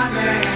Amen.